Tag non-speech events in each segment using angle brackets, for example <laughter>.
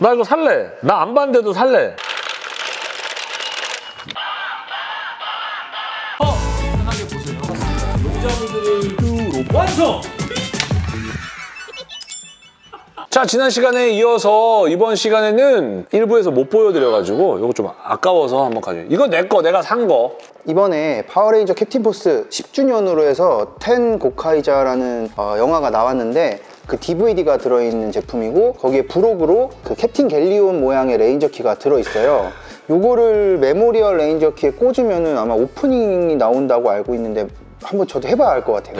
나 이거 살래. 나 안 봤는데도 살래. 어! 편하게 보세요. 용자분들을 완성! 자, 지난 시간에 이어서 이번 시간에는 일부에서 못 보여드려가지고 이거 좀 아까워서 한번 가져. 이거 내 거, 내가 산 거. 이번에 파워레인저 캡틴 포스 10주년으로 해서 텐 고카이저라는 어, 영화가 나왔는데 그 DVD가 들어있는 제품이고 거기에 부록으로 그 캡틴 갤리온 모양의 레인저 키가 들어있어요. 요거를 메모리얼 레인저 키에 꽂으면 은 아마 오프닝이 나온다고 알고 있는데 한번 저도 해봐야 할 것 같아요.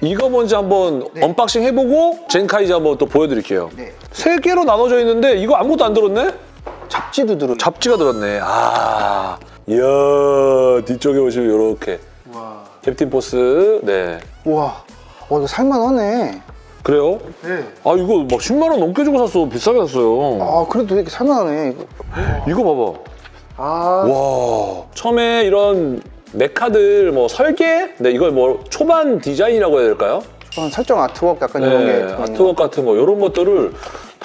이거 먼저 한번 unboxing 해보고 젠카이저 한번 또 보여드릴게요. 네. 세 개로 나눠져 있는데 이거 아무것도 안 들었네? 잡지도 들어. 잡지가 들었네. 아, 이야 뒤쪽에 보시면 이렇게 와. 캡틴 포스. 네, 와. 어, 이거 살만하네. 그래요? 네. 아 이거 막 10만 원 넘게 주고 샀어. 비싸게 샀어요. 아, 그래도 이렇게 살만하네. 이거. 이거 봐봐. 아. 와 처음에 이런 mecha들 뭐 설계? 네 이걸 뭐 초반 디자인이라고 해야 될까요? 저는 설정 artwork 약간 이런 게 네, artwork 같은 거 이런 것들을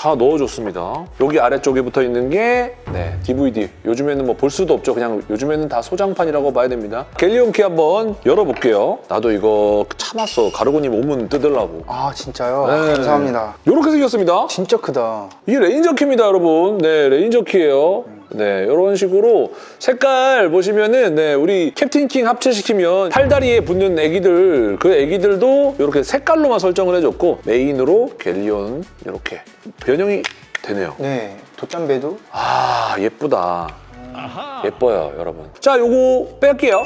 다 넣어줬습니다. 여기 아래쪽에 붙어 있는 게 네, DVD. 요즘에는 뭐 볼 수도 없죠. 그냥 요즘에는 다 소장판이라고 봐야 됩니다. 갤리온키 한번 열어볼게요. 나도 이거 참았어. 가르고님 오면 뜯으려고. 아, 진짜요? 네. 감사합니다. 이렇게 생겼습니다. 진짜 크다. 이게 레인저 키입니다, 여러분. 네, 레인저 키예요. 네, 이런 식으로 색깔 보시면은 네, 우리 캡틴 킹 합체시키면 팔다리에 붙는 애기들 그 애기들도 이렇게 색깔로만 설정을 해줬고 메인으로 갤리온 이렇게 변형이 되네요. 네. 돛담배도 아 예쁘다. 예뻐요, 여러분. 자, 요거 뺄게요.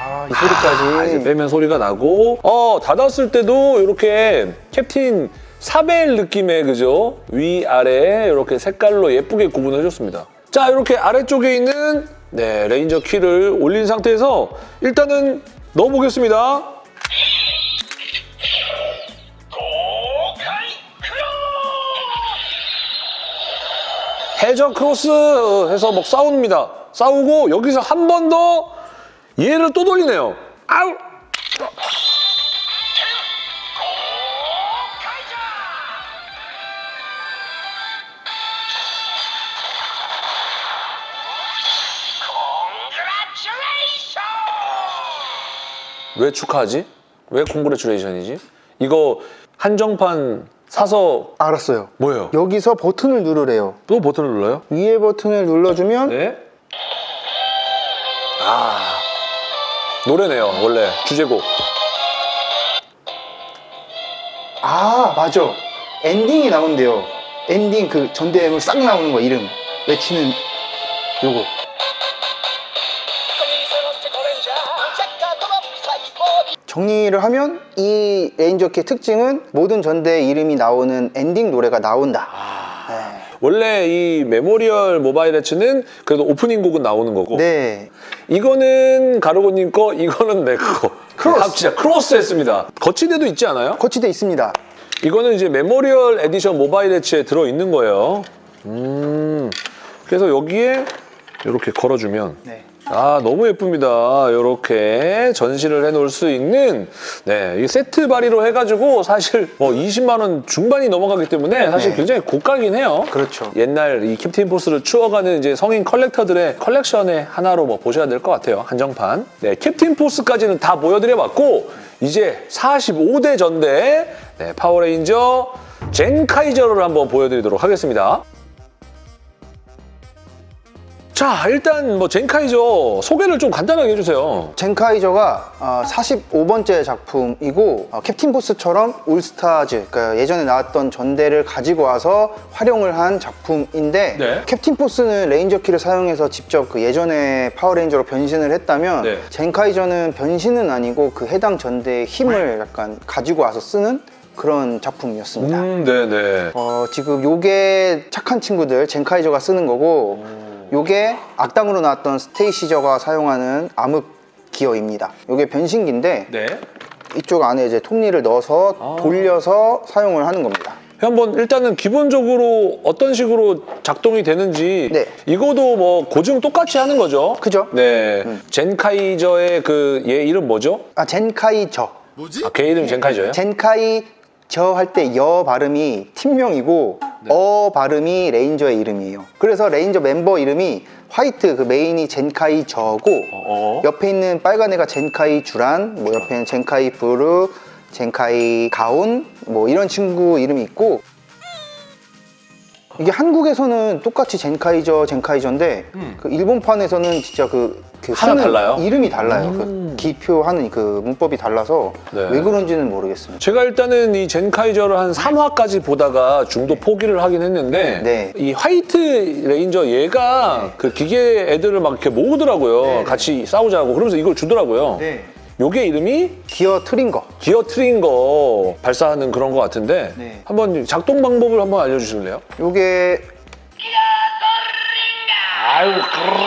아, 이 아, 소리까지. 이제 빼면 소리가 나고 어 닫았을 때도 이렇게 캡틴 사벨 느낌의 그죠? 위아래 이렇게 색깔로 예쁘게 구분해 줬습니다. 자 이렇게 아래쪽에 있는 네 레인저 키를 올린 상태에서 일단은 넣어보겠습니다. 해적 크로스 해서 막 싸웁니다. 싸우고 여기서 한 번 더 얘를 또 돌리네요. 아우 왜 축하하지? 왜 콩그레츄레이션이지? 이거 한정판 사서 알았어요. 뭐예요? 여기서 버튼을 누르래요. 또 버튼을 눌러요? 위에 버튼을 눌러주면 네. 아 노래네요 원래 주제곡. 아 맞아. 엔딩이 나온대요. 엔딩 그 전대물 싹 나오는 거 이름 외치는 요거. 정리를 하면 이 레인저키의 특징은 모든 전대 이름이 나오는 엔딩 노래가 나온다. 네. 원래 이 memorial 모바일 해치는 그래도 오프닝 곡은 나오는 거고 네. 이거는 가르고님 거 이거는 내 거. 크로스. 아, 진짜 크로스 했습니다. 거치대도 있지 않아요? 거치대 있습니다. 이거는 이제 memorial edition 모바일 해치에 들어있는 거예요. 음. 그래서 여기에 이렇게 걸어주면 네. 아 너무 예쁩니다. 이렇게 전시를 해놓을 수 있는 네, 이 세트 발의로 해가지고 사실 뭐 20만 원 중반이 넘어가기 때문에 사실 네. 굉장히 고가긴 해요. 그렇죠. 옛날 이 캡틴 포스를 추억하는 이제 성인 collector들의 컬렉션의 하나로 뭐 보셔야 될 것 같아요. 한정판. 네, 캡틴 포스까지는 다 보여드려봤고 이제 45대 전대 네, 파워레인저 젠카이저를 한번 보여드리도록 하겠습니다. 자, 일단 뭐 젠카이저 소개를 좀 간단하게 해주세요. 젠카이저가 어, 45번째 작품이고 어, 캡틴 포스처럼 올스타즈 그러니까 예전에 나왔던 전대를 가지고 와서 활용을 한 작품인데 네. 캡틴 포스는 레인저 키를 사용해서 직접 그 예전에 파워레인저로 변신을 했다면 네. 젠카이저는 변신은 아니고 그 해당 전대의 힘을 약간 가지고 와서 쓰는 그런 작품이었습니다. 음, 네네. 어, 지금 요게 착한 친구들 젠카이저가 쓰는 거고 요게 악당으로 나왔던 스테이시저가 사용하는 암흑 기어입니다. 요게 변신기인데 네. 이쪽 안에 이제 톱니를 넣어서 아. 돌려서 사용을 하는 겁니다. 한번 일단은 기본적으로 어떤 식으로 작동이 되는지 네. 이거도 뭐 고증 똑같이 하는 거죠. 그죠? 네. 젠카이저의 그 얘 이름 뭐죠? 아 젠카이저. 아, 걔 이름 젠카이저예요? 젠카이저 할 때 여 발음이 팀명이고 어 발음이 레인저의 이름이에요. 그래서 레인저 멤버 이름이 화이트 그 메인이 젠카이저고 어. 옆에 있는 빨간 애가 젠카이 주란, 뭐 옆에는 젠카이 브루, 젠카이 가온 뭐 이런 친구 이름이 있고 이게 한국에서는 똑같이 젠카이저 젠카이저인데 그 일본판에서는 진짜 그, 그 음. 하나씩은 달라요? 이름이 달라요. 음. 그 기표하는 그 문법이 달라서 네. 왜 그런지는 모르겠습니다. 제가 일단은 이 젠카이저를 한 3화까지 보다가 중도 포기를 하긴 했는데 네. 이 화이트 레인저 얘가 그 기계 애들을 막 이렇게 모으더라고요. 네, 네. 같이 싸우자고 그러면서 이걸 주더라고요. 요게 이름이 기어 트링거. 기어 트링거 발사하는 그런 거 같은데 네. 한번 작동 방법을 한번 알려주실래요? 요게 아유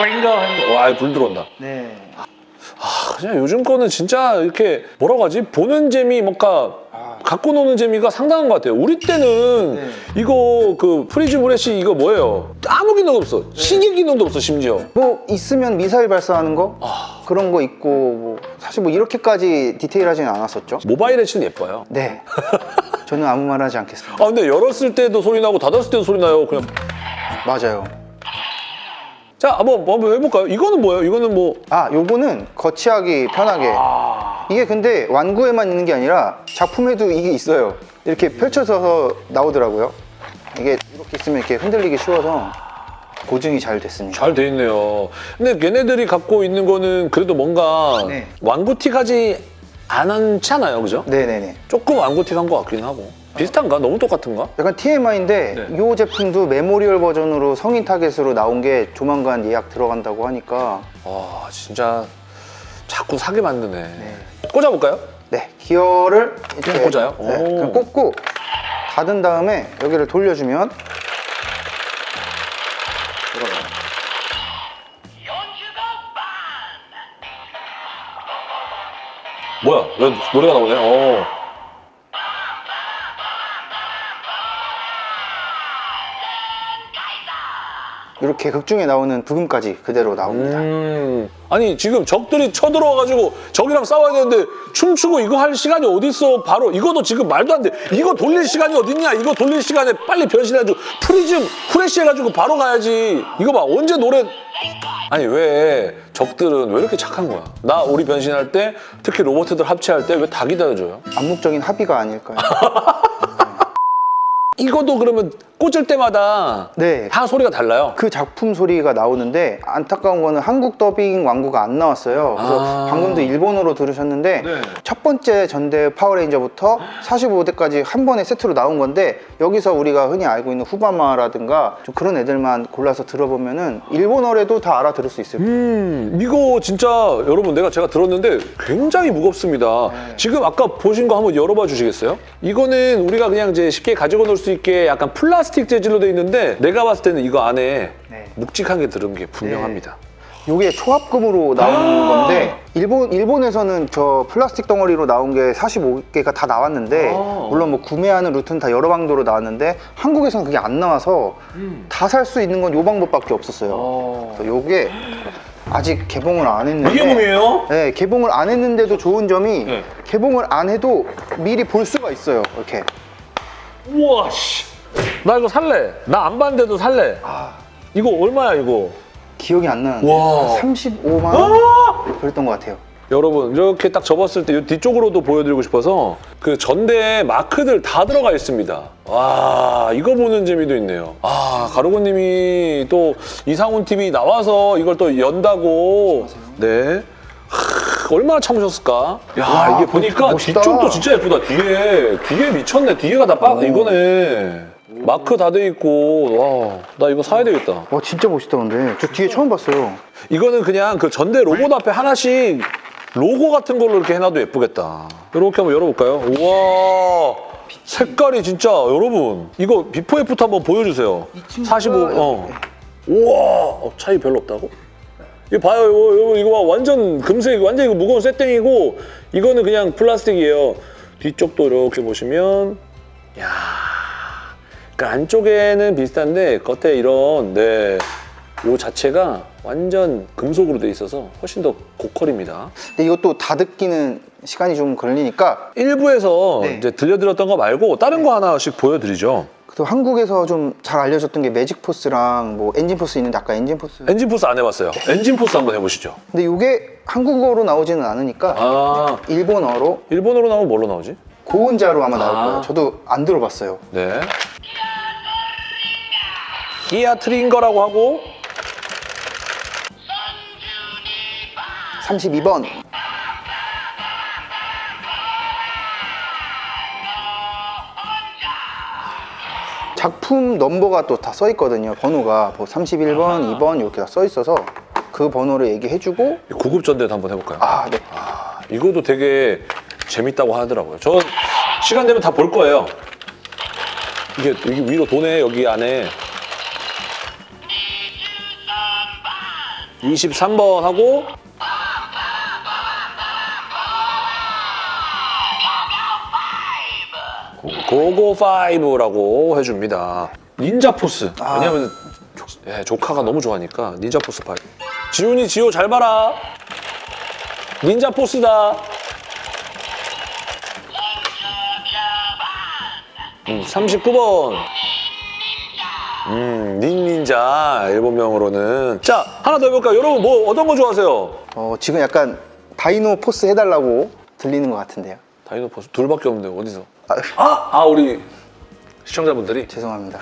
트링거 와 불 들어온다. 네. 아, 그냥 요즘 거는 진짜 이렇게 뭐라고 하지? 보는 재미 뭔가 아. 갖고 노는 재미가 상당한 것 같아요. 우리 때는 네. 이거 그 프리즘 브레스 이거 뭐예요? 아무 기능도 없어. 시계 기능도 없어 심지어. 뭐 있으면 미사일 발사하는 거 아. 그런 거 있고 뭐 사실 뭐 이렇게까지 디테일하지는 않았었죠. 모바일 해치 예뻐요. 네. 저는 아무 말 하지 않겠습니다. 아 근데 열었을 때도 소리 나고 닫았을 때도 소리 나요. 그냥 맞아요. 자 한번 한번 해볼까요? 이거는 뭐예요? 이거는 뭐 아, 요거는 거치하기 편하게. 아, 이게 근데 완구에만 있는 게 아니라 작품에도 이게 있어요. 이렇게 펼쳐서 나오더라고요. 이게 이렇게 있으면 이렇게 흔들리기 쉬워서 고증이 잘 됐습니다. 잘 돼 있네요. 근데 얘네들이 갖고 있는 거는 그래도 뭔가 네. 완구틱하지 않잖아요, 그죠? 네네네. 조금 완구틱한 것 같긴 하고 비슷한가? 너무 똑같은가? 약간 TMI인데 네. 이 제품도 memorial 버전으로 성인 타겟으로 나온 게 조만간 예약 들어간다고 하니까 와 진짜 자꾸 사게 만드네. 꽂아볼까요? 네 기어를 이렇게 그냥 꽂아요? 네, 오. 그냥 꽂고 닫은 다음에 여기를 돌려주면 들어가요. 뭐야? 왜 노래가 나오네? 어. 이렇게 극중에 나오는 부금까지 그대로 나옵니다. 음. 아니 지금 적들이 쳐들어와가지고 적이랑 싸워야 되는데 춤추고 이거 할 시간이 어딨어? 바로 이것도 지금 말도 안 돼. 이거 돌릴 시간이 어딨냐? 이거 돌릴 시간에 빨리 변신해가지고 프리즘 후레쉬 해가지고 바로 가야지. 이거 봐 언제 노래 아니 왜 적들은 왜 이렇게 착한 거야? 나 우리 변신할 때 특히 로봇들 합체할 때 왜 다 기다려줘요? 암묵적인 합의가 아닐까요? <laughs> 이것도 그러면 꽂을 때마다 네. 다 소리가 달라요. 그 작품 소리가 나오는데 안타까운 거는 한국 더빙 완구가 안 나왔어요. 그래서 아. 방금도 일본어로 들으셨는데 네. 첫 번째 전대 파워레인저부터 45대까지 한 번에 세트로 나온 건데 여기서 우리가 흔히 알고 있는 후바마라든가 좀 그런 애들만 골라서 들어보면 은 일본어래도 다 알아들을 수 있을 거예요. 음, 이거 진짜 여러분 내가 제가 들었는데 굉장히 무겁습니다. 네. 지금 아까 보신 거 한번 열어봐 주시겠어요? 이거는 우리가 그냥 이제 쉽게 가지고 놀수 있게 약간 플라스틱 재질로 돼 있는데 내가 봤을 때는 이거 안에 네. 묵직한 게 들은 게 분명합니다. 이게 초합금으로 나온 아. 건데 일본 일본에서는 저 플라스틱 덩어리로 나온 게 45개가 다 나왔는데 아. 물론 뭐 구매하는 루트는 다 여러 방도로 나왔는데 한국에서는 그게 안 나와서 다살 수 있는 건요 방법밖에 없었어요. 그래서 요게 아직 개봉을 안 했는데 이게 몸이에요? 네, 개봉을 안 했는데도 좋은 점이 네. 개봉을 안 해도 미리 볼 수가 있어요. 이렇게. 우와 씨. 나 이거 살래. 나 안 봤는데도 살래. 아, 이거 얼마야 이거? 기억이 안 나는데 와. 35만 원 아! 그랬던 것 같아요. 여러분 이렇게 딱 접었을 때이 뒤쪽으로도 보여드리고 싶어서 그 전대에 마크들 다 들어가 있습니다. 와 이거 보는 재미도 있네요. 아 가루고님이 또 이상훈 TV 나와서 이걸 또 연다고 네. 하, 얼마나 참으셨을까? 야 와, 이게 보니까 멋있다. 뒤쪽도 진짜 예쁘다. 뒤에 뒤에 미쳤네. 뒤에가 다 빠, 이거네. 마크 다 돼 있고 와 나 이거 사야 되겠다. 와 진짜 멋있다 근데 저 뒤에 처음 봤어요. 이거는 그냥 그 전대 로봇 앞에 하나씩 로고 같은 걸로 이렇게 해놔도 예쁘겠다. 이렇게 한번 열어볼까요? 우와 색깔이 진짜 여러분 이거 before after 한번 보여주세요. 이 친구가 45 어. 우와 어, 차이 별로 없다고? 이거 봐요 이거, 이거, 봐 완전 금색 완전 이거 무거운 쇠땡이고 이거는 그냥 플라스틱이에요. 뒤쪽도 이렇게 보시면 야. 그 안쪽에는 비슷한데 겉에 이런 네. 요 자체가 완전 금속으로 돼 있어서 훨씬 더 고퀄입니다. 근데 이것도 다듬기는 시간이 좀 걸리니까 1부에서 네. 이제 들려드렸던 거 말고 다른 거 하나씩 보여드리죠. 또 한국에서 좀 잘 알려졌던 게 매직포스랑 뭐 엔진포스 있는데 아까 엔진포스 엔진 포스 안 해봤어요. 엔진 포스 한번 해보시죠. 근데 이게 한국어로 나오지는 않으니까 아, 일본어로 일본어로 나오면 뭘로 나오지? 고온저로 아마 나올 아. 거예요 저도 안 들어봤어요 네. 기어 트링거라고 하고 32번 작품 넘버가 또 다 써 있거든요 번호가 뭐 31번, 2번 이렇게 다 써 있어서 그 번호를 얘기해주고 구급전대도 한번 해볼까요? 아 네. 아, 이것도 되게 재밌다고 하더라고요. 저 시간 되면 다 볼 거예요. 이게 여기 위로 도네 여기 안에 23번 하고 고고 5라고 해줍니다. 닌자 포스. 아. 왜냐면 조, 예, 조카가 너무 좋아하니까 닌자 포스 5. 지훈이 지호 잘 봐라. 닌자 포스다. 음, 39번. 음, 닌닌저 일본명으로는. 자, 하나 더 해볼까요? 여러분 뭐 어떤 거 좋아하세요? 어, 지금 약간 다이노 포스 해달라고 들리는 것 같은데요 다이노 포스 둘밖에 없는데 어디서? 아, 아, 아 우리 시청자분들이. 죄송합니다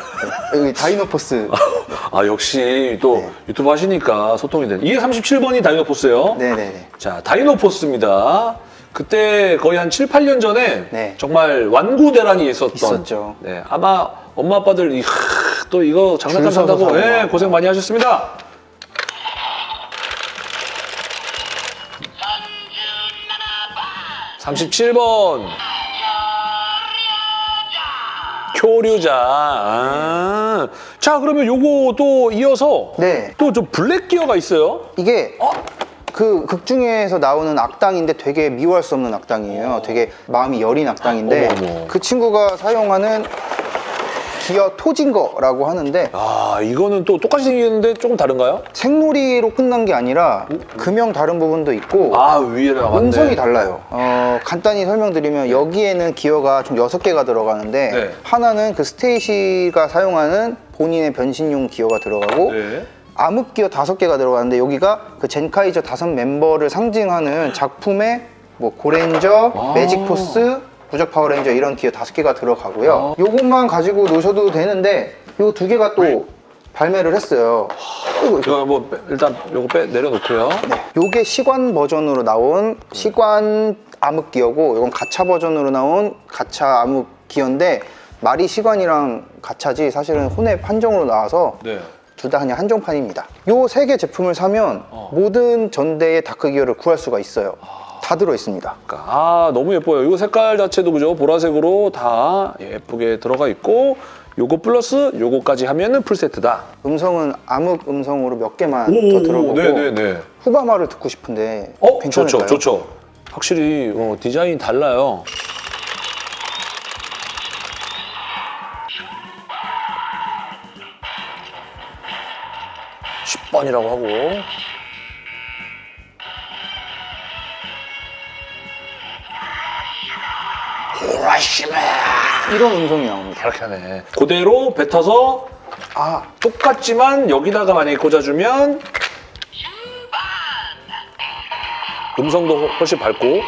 네. 여기 다이노 포스 <laughs> 아 역시 또 네. 유튜브 하시니까 소통이 되네. 이게 37번이 다이노 포스예요. 네네네 자, 다이노 포스입니다. 그때 거의 한 7, 8년 전에 네. 정말 완구 대란이 있었던 있었죠. 네, 아마 엄마 아빠들 이, 하, 또 이거 장난감 산다고 예, 막. 고생 많이 하셨습니다. 삼십칠 번 교류자. 아. 자, 그러면 요거 또 이어서 네 또 좀 블랙 기어가 있어요. 이게 어? 그 극중에서 나오는 악당인데 되게 미워할 수 없는 악당이에요. 되게 마음이 여린 악당인데 어머, 어머. 그 친구가 사용하는 기어 토진거라고 하는데 아, 이거는 또 똑같이 생겼는데 조금 다른가요? 생놀이로 끝난 게 아니라 금형 다른 부분도 있고 아, 맞네. 음성이 달라요. 어, 간단히 설명드리면 여기에는 기어가 총 6개가 들어가는데 네. 하나는 그 스테이시가 사용하는 본인의 변신용 기어가 들어가고 네. 암흑 기어 다섯 개가 들어가는데 여기가 그 젠카이저 다섯 멤버를 상징하는 작품의 뭐 고렌저, 아. 매직포스, 부적 파워레인저 이런 기어 다섯 개가 아. 들어가고요. 요것만 가지고 노셔도 되는데 요 두 개가 또 발매를 했어요. 이거, 뭐 빼- 일단 요거 빼 내려놓고요. 네. 요게 식완 버전으로 나온 식완 암흑 기어고 이건 가차 버전으로 나온 가차 암흑 기어인데 말이 식완이랑 가차지 사실은 혼웹 한정으로 나와서 네. 둘다 그냥 한정판입니다. 요 세 개 제품을 사면 어. 모든 전대의 다크 기어를 구할 수가 있어요. 다 들어 있습니다. 아 너무 예뻐요. 이거 색깔 자체도 그죠? 보라색으로 다 예쁘게 들어가 있고 요거 플러스 요거까지 하면은 풀 세트다. 음성은 암흑 음성으로 몇 개만 더 들어보고 네네네. 후바마를 듣고 싶은데 어 괜찮을까요? 좋죠 좋죠. 확실히 어, 디자인 달라요. (10번이라고) 하고 히로시마 이런 음성이 나옵니다. 이렇게 하네 그대로 뱉어서 아 똑같지만 여기다가 만약에 꽂아주면 음성도 훨씬 밝고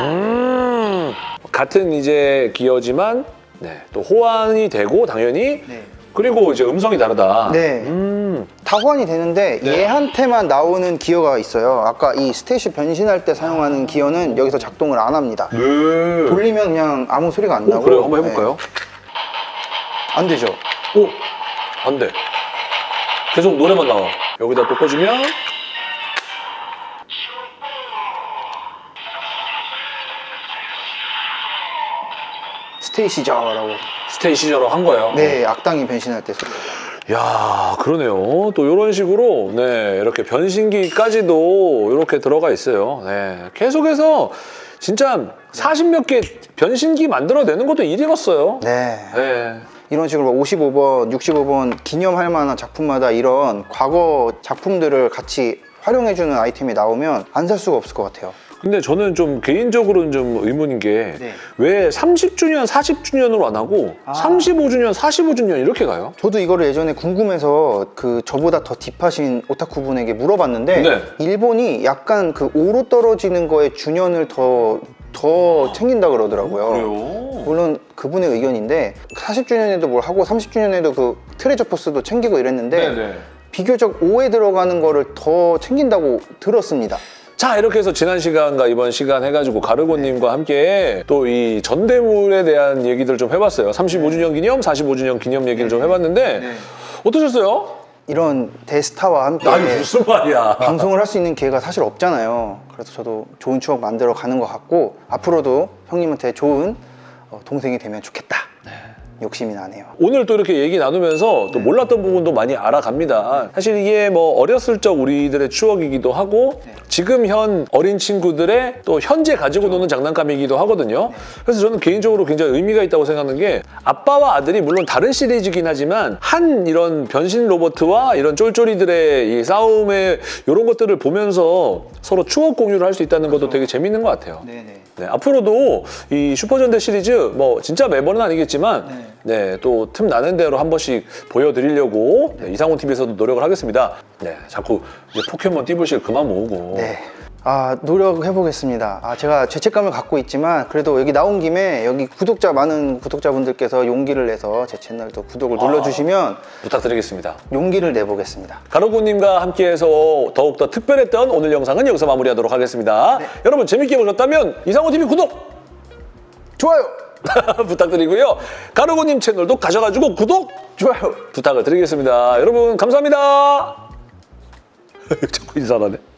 음 같은 이제 기어지만 네, 또 호환이 되고 당연히 네. 그리고 이제 음성이 다르다 네. 음, 다 호환이 되는데 네. 얘한테만 나오는 기어가 있어요. 아까 이 스테이시 변신할 때 사용하는 기어는 여기서 작동을 안 합니다. 네. 돌리면 그냥 아무 소리가 안 오, 나고 그래요 한번 해볼까요? 네. 안 되죠. 오, 안 돼. 계속 노래만 나와. 여기다 또 꽂으면 스테이시저라고. 스테이시저로 한 거예요. 네, 악당이 변신할 때 소리가. 야 그러네요. 또 이런 식으로 네 이렇게 변신기까지도 이렇게 들어가 있어요. 네 계속해서 진짜 40몇 개 변신기 만들어내는 것도 일이었어요. 네. 네. 이런 식으로 55번, 65번 기념할 만한 작품마다 이런 과거 작품들을 같이 활용해주는 아이템이 나오면 안 살 수가 없을 것 같아요. 근데 저는 좀 개인적으로는 좀 의문인 게 네. 왜 30주년, 40주년으로 안 하고 아. 35주년, 45주년 이렇게 가요? 저도 이거를 예전에 궁금해서 그 저보다 더 딥하신 오타쿠 분에게 물어봤는데 네. 일본이 약간 그 오로 떨어지는 거에 주년을 더더 챙긴다 그러더라고요. 물론 그분의 의견인데 40주년에도 뭘 하고 30주년에도 그 트레저 포스도 챙기고 이랬는데 네네. 비교적 5에 들어가는 거를 더 챙긴다고 들었습니다. 자 이렇게 해서 지난 시간과 이번 시간 해가지고 가르고님과 함께 또 이 전대물에 대한 얘기들 좀 해봤어요. 35주년 기념, 45주년 기념 얘기를 좀 해봤는데 네. 어떠셨어요? 이런 대스타와 함께 아니 무슨 말이야? 방송을 할 수 있는 기회가 사실 없잖아요. 그래서 저도 좋은 추억 만들어 가는 것 같고 앞으로도 형님한테 좋은 어, 동생이 되면 좋겠다. 욕심이 나네요. 오늘 또 이렇게 얘기 나누면서 또 몰랐던 부분도 많이 알아갑니다. 사실 이게 뭐 어렸을 적 우리들의 추억이기도 하고 지금 현 어린 친구들의 또 현재 가지고 노는 장난감이기도 하거든요. 그래서 저는 개인적으로 굉장히 의미가 있다고 생각하는 게 아빠와 아들이 물론 다른 시리즈긴 하지만 한 이런 변신 로버트와 이런 쫄쫄이들의 이 싸움의 이런 것들을 보면서 서로 추억 공유를 할 수 있다는 것도 되게 재밌는 것 같아요. 네, 앞으로도 이 슈퍼전대 시리즈 뭐 진짜 매번은 아니겠지만 네, 또 틈 나는 대로 한 번씩 보여드리려고 네, 이상훈 TV에서도 노력을 하겠습니다. 네, 자꾸 포켓몬 띠부실 그만 모으고 네. 아 노력해 보겠습니다. 아 제가 죄책감을 갖고 있지만 그래도 여기 나온 김에 여기 구독자 많은 구독자분들께서 용기를 내서 제 채널도 구독을 눌러주시면 부탁드리겠습니다. 용기를 내보겠습니다. 가로구님과 함께해서 더욱더 특별했던 오늘 영상은 여기서 마무리하도록 하겠습니다. 여러분 재밌게 보셨다면 이상훈 TV 구독 좋아요, <laughs> 부탁드리고요. 가로구님 채널도 가셔가지고 구독 좋아요. 부탁을 드리겠습니다. 여러분 감사합니다. <laughs> 자꾸 인사하네.